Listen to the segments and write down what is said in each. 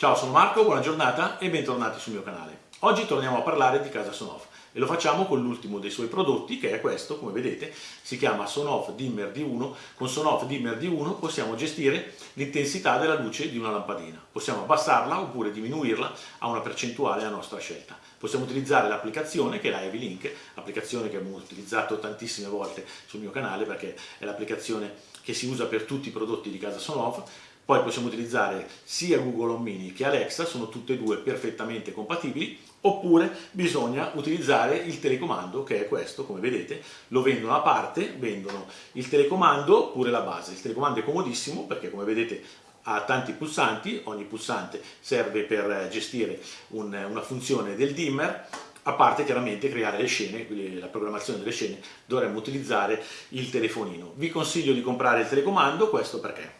Ciao, sono Marco, buona giornata e bentornati sul mio canale. Oggi torniamo a parlare di casa Sonoff e lo facciamo con l'ultimo dei suoi prodotti che è questo, come vedete, si chiama Sonoff Dimmer D1. Con Sonoff Dimmer D1 possiamo gestire l'intensità della luce di una lampadina. Possiamo abbassarla oppure diminuirla a una percentuale a nostra scelta. Possiamo utilizzare l'applicazione che è la Heavy Link, applicazione che abbiamo utilizzato tantissime volte sul mio canale perché è l'applicazione che si usa per tutti i prodotti di casa Sonoff poi possiamo utilizzare sia Google Home Mini che Alexa, sono tutte e due perfettamente compatibili, oppure bisogna utilizzare il telecomando che è questo, come vedete, lo vendono a parte, vendono il telecomando oppure la base. Il telecomando è comodissimo perché come vedete ha tanti pulsanti, ogni pulsante serve per gestire un, una funzione del dimmer, a parte chiaramente creare le scene, la programmazione delle scene dovremmo utilizzare il telefonino. Vi consiglio di comprare il telecomando, questo perché?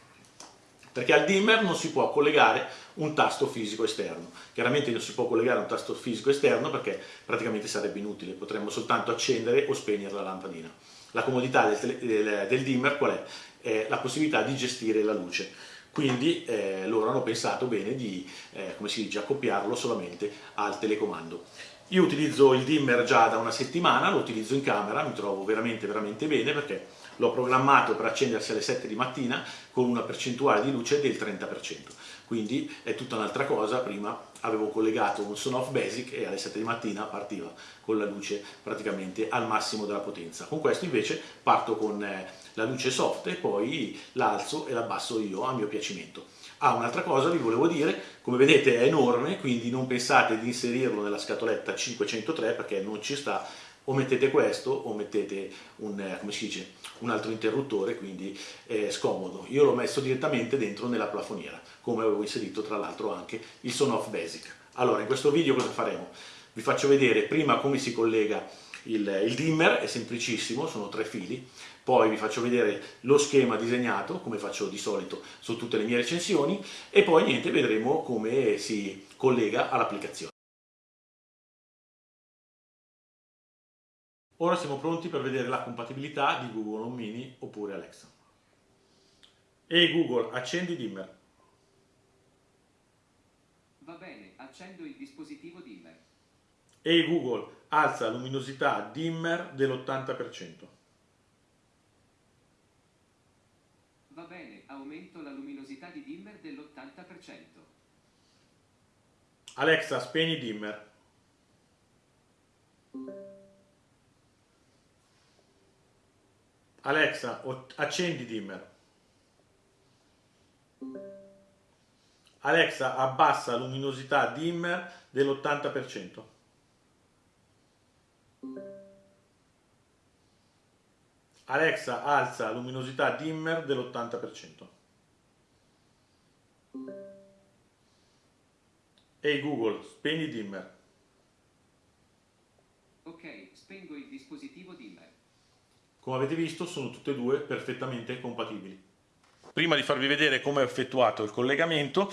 Perché al dimmer non si può collegare un tasto fisico esterno. Chiaramente non si può collegare un tasto fisico esterno perché praticamente sarebbe inutile, potremmo soltanto accendere o spegnere la lampadina. La comodità del, del, del dimmer qual è? È la possibilità di gestire la luce. Quindi eh, loro hanno pensato bene di, eh, come si dice, accoppiarlo solamente al telecomando. Io utilizzo il dimmer già da una settimana, lo utilizzo in camera, mi trovo veramente veramente bene perché l'ho programmato per accendersi alle 7 di mattina con una percentuale di luce del 30%, quindi è tutta un'altra cosa, prima avevo collegato un Sonoff Basic e alle 7 di mattina partiva con la luce praticamente al massimo della potenza. Con questo invece parto con eh, la luce soft e poi l'alzo e l'abbasso io a mio piacimento. Ah, un'altra cosa vi volevo dire, come vedete è enorme, quindi non pensate di inserirlo nella scatoletta 503 perché non ci sta o mettete questo o mettete un, eh, dice, un altro interruttore, quindi è scomodo. Io l'ho messo direttamente dentro nella plafoniera, come avevo inserito tra l'altro anche il Sonoff Basic. Allora, in questo video cosa faremo? Vi faccio vedere prima come si collega il, il dimmer, è semplicissimo, sono tre fili, poi vi faccio vedere lo schema disegnato, come faccio di solito su tutte le mie recensioni, e poi niente, vedremo come si collega all'applicazione. Ora siamo pronti per vedere la compatibilità di Google Home Mini oppure Alexa. Ehi Google, accendi dimmer. Va bene, accendo il dispositivo dimmer. Ehi Google, alza la luminosità dimmer dell'80%. Va bene, aumento la luminosità di dimmer dell'80%. Alexa, spegni dimmer. Alexa, accendi dimmer. Alexa, abbassa luminosità dimmer dell'80%. Alexa, alza luminosità dimmer dell'80%. Ehi Google, spegni dimmer. Ok, spengo il dispositivo dimmer. Come avete visto sono tutte e due perfettamente compatibili. Prima di farvi vedere come ho effettuato il collegamento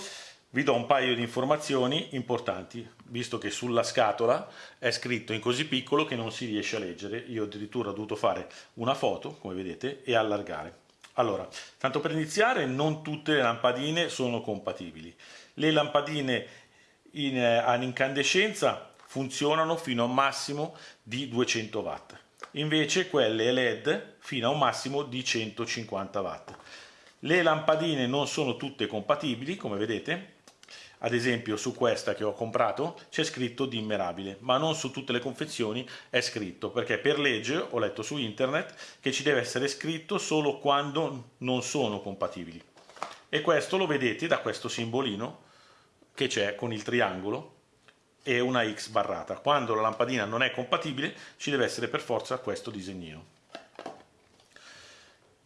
vi do un paio di informazioni importanti, visto che sulla scatola è scritto in così piccolo che non si riesce a leggere. Io addirittura ho dovuto fare una foto, come vedete, e allargare. Allora, tanto per iniziare, non tutte le lampadine sono compatibili. Le lampadine in, eh, ad incandescenza funzionano fino a un massimo di 200 watt invece quelle LED fino a un massimo di 150 watt. Le lampadine non sono tutte compatibili, come vedete, ad esempio su questa che ho comprato c'è scritto dimmerabile, ma non su tutte le confezioni è scritto, perché per legge ho letto su internet che ci deve essere scritto solo quando non sono compatibili. E questo lo vedete da questo simbolino che c'è con il triangolo e una X barrata. Quando la lampadina non è compatibile ci deve essere per forza questo disegnino.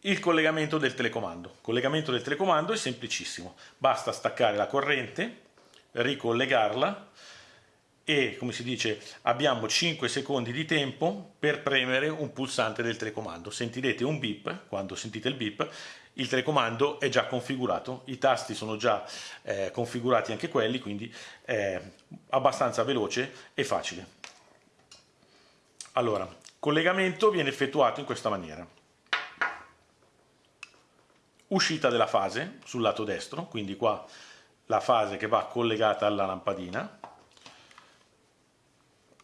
Il collegamento del telecomando. Il collegamento del telecomando è semplicissimo, basta staccare la corrente, ricollegarla e come si dice abbiamo 5 secondi di tempo per premere un pulsante del telecomando sentirete un beep quando sentite il beep il telecomando è già configurato, i tasti sono già eh, configurati anche quelli, quindi è abbastanza veloce e facile. Allora, collegamento viene effettuato in questa maniera. Uscita della fase sul lato destro, quindi qua la fase che va collegata alla lampadina,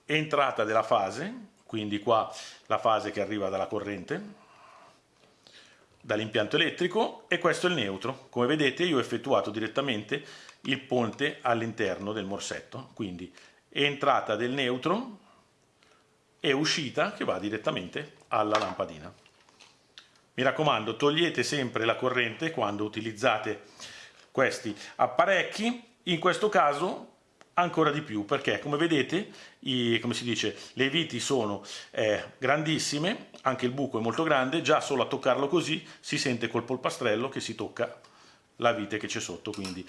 entrata della fase, quindi qua la fase che arriva dalla corrente, dall'impianto elettrico e questo è il neutro. Come vedete io ho effettuato direttamente il ponte all'interno del morsetto, quindi entrata del neutro e uscita che va direttamente alla lampadina. Mi raccomando, togliete sempre la corrente quando utilizzate questi apparecchi, in questo caso ancora di più perché come vedete i, come si dice, le viti sono eh, grandissime, anche il buco è molto grande, già solo a toccarlo così si sente col polpastrello che si tocca la vite che c'è sotto, quindi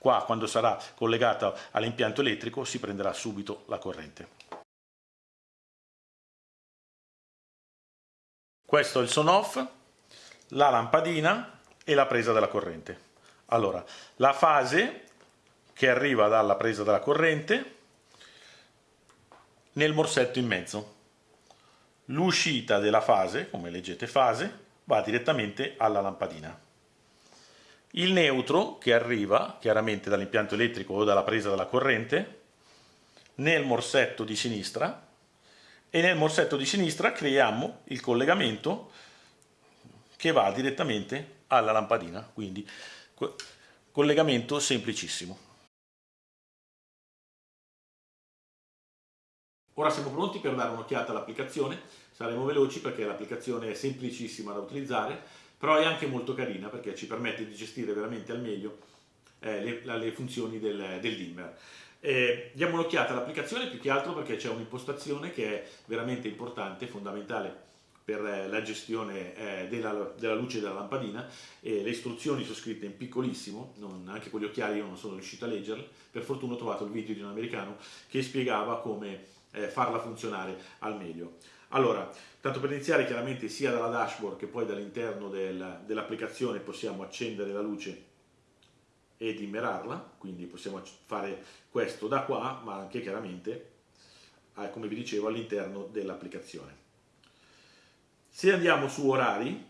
qua quando sarà collegata all'impianto elettrico si prenderà subito la corrente. Questo è il son off, la lampadina e la presa della corrente. Allora, la fase che arriva dalla presa della corrente nel morsetto in mezzo. L'uscita della fase, come leggete fase, va direttamente alla lampadina. Il neutro che arriva chiaramente dall'impianto elettrico o dalla presa della corrente nel morsetto di sinistra e nel morsetto di sinistra creiamo il collegamento che va direttamente alla lampadina, quindi collegamento semplicissimo. Ora siamo pronti per dare un'occhiata all'applicazione, saremo veloci perché l'applicazione è semplicissima da utilizzare, però è anche molto carina perché ci permette di gestire veramente al meglio eh, le, le, funzioni del, del dimmer. Eh, diamo un'occhiata all'applicazione più che altro perché c'è un'impostazione che è veramente importante, fondamentale per eh, la gestione eh, della, della, luce della lampadina e le istruzioni sono scritte in piccolissimo, non, anche con gli occhiali io non sono riuscito a leggerle, per fortuna ho trovato il video di un americano che spiegava come eh, farla funzionare al meglio. Allora, tanto per iniziare chiaramente sia dalla dashboard che poi dall'interno del, dell'applicazione possiamo accendere la luce e dimmerarla, quindi possiamo fare questo da qua, ma anche chiaramente, come vi dicevo, all'interno dell'applicazione. Se andiamo su orari,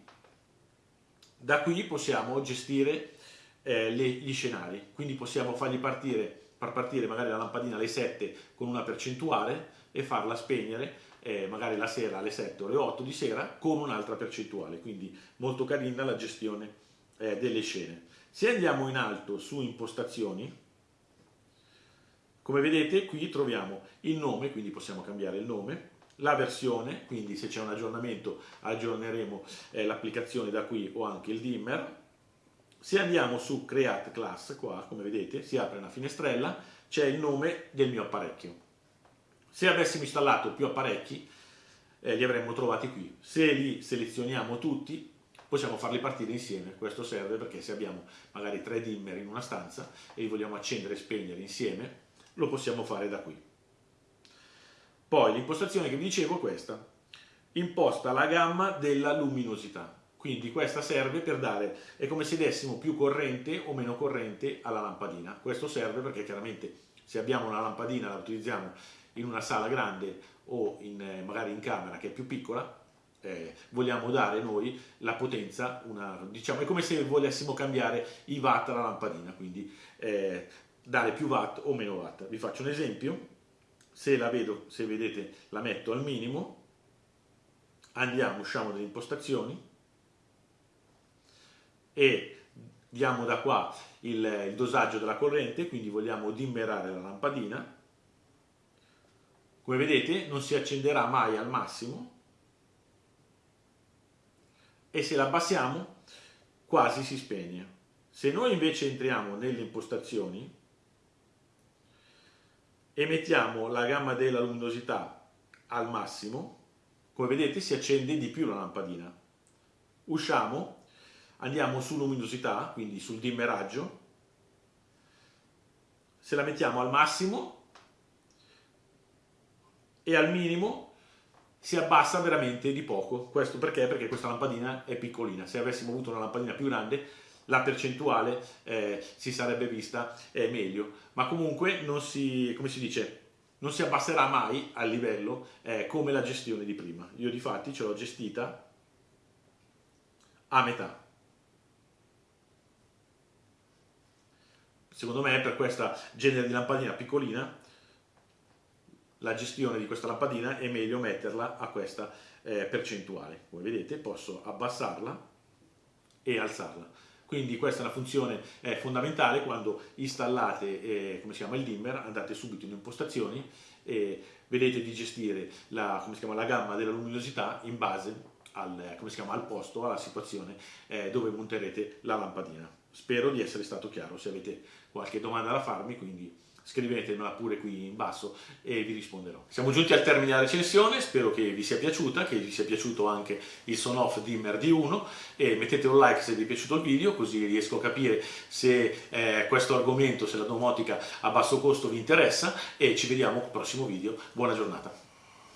da qui possiamo gestire eh, le, gli scenari, quindi possiamo fargli partire, far partire magari la lampadina alle 7 con una percentuale e farla spegnere eh, magari la sera alle 7 o alle 8 di sera con un'altra percentuale, quindi molto carina la gestione eh, delle scene. Se andiamo in alto su impostazioni, come vedete qui troviamo il nome, quindi possiamo cambiare il nome, la versione, quindi se c'è un aggiornamento aggiorneremo eh, l'applicazione da qui o anche il dimmer. Se andiamo su Create Class, qua come vedete si apre una finestrella, c'è il nome del mio apparecchio. Se avessimo installato più apparecchi eh, li avremmo trovati qui. Se li selezioniamo tutti possiamo farli partire insieme, questo serve perché se abbiamo magari tre dimmer in una stanza e li vogliamo accendere e spegnere insieme, lo possiamo fare da qui. Poi l'impostazione che vi dicevo è questa, imposta la gamma della luminosità, quindi questa serve per dare, è come se dessimo più corrente o meno corrente alla lampadina, questo serve perché chiaramente se abbiamo una lampadina la utilizziamo in una sala grande o in, eh, magari in camera che è più piccola, eh, vogliamo dare noi la potenza, una, diciamo, è come se volessimo cambiare i watt alla lampadina, quindi eh, dare più watt o meno watt. Vi faccio un esempio, se la vedo, se vedete la metto al minimo, andiamo, usciamo dalle impostazioni. E diamo da qua il, il dosaggio della corrente, quindi vogliamo dimmerare la lampadina, come vedete non si accenderà mai al massimo, e se la abbassiamo quasi si spegne. Se noi invece entriamo nelle impostazioni e mettiamo la gamma della luminosità al massimo, come vedete si accende di più la lampadina. Usciamo, andiamo su luminosità, quindi sul dimmeraggio, se la mettiamo al massimo e al minimo si abbassa veramente di poco. Questo perché? Perché questa lampadina è piccolina. Se avessimo avuto una lampadina più grande, la percentuale eh, si sarebbe vista eh, meglio. Ma comunque non si, come si dice, non si abbasserà mai al livello eh, come la gestione di prima. Io di fatti ce l'ho gestita a metà. Secondo me per questa genere di lampadina piccolina, la gestione di questa lampadina è meglio metterla a questa eh, percentuale. Come vedete posso abbassarla e alzarla. Quindi questa è una funzione eh, fondamentale quando installate eh, chiama, il dimmer, andate subito in impostazioni e vedete di gestire la, chiama, la gamma della luminosità in base al, chiama, al posto, alla situazione eh, dove monterete la lampadina. Spero di essere stato chiaro, se avete qualche domanda da farmi, quindi scrivetemela pure qui in basso e vi risponderò. Siamo giunti al termine della recensione, spero che vi sia piaciuta, che vi sia piaciuto anche il son off dimmer D1 e mettete un like se vi è piaciuto il video così riesco a capire se eh, questo argomento, se la domotica a basso costo vi interessa e ci vediamo al prossimo video. Buona giornata!